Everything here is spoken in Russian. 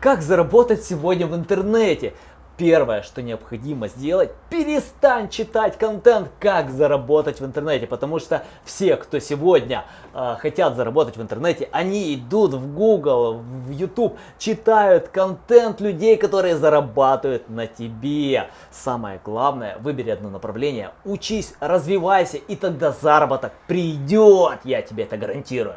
Как заработать сегодня в интернете? Первое, что необходимо сделать, перестань читать контент, как заработать в интернете, потому что все, кто сегодня э, хотят заработать в интернете, они идут в Google, в YouTube, читают контент людей, которые зарабатывают на тебе. Самое главное, выбери одно направление, учись, развивайся, и тогда заработок придет, я тебе это гарантирую.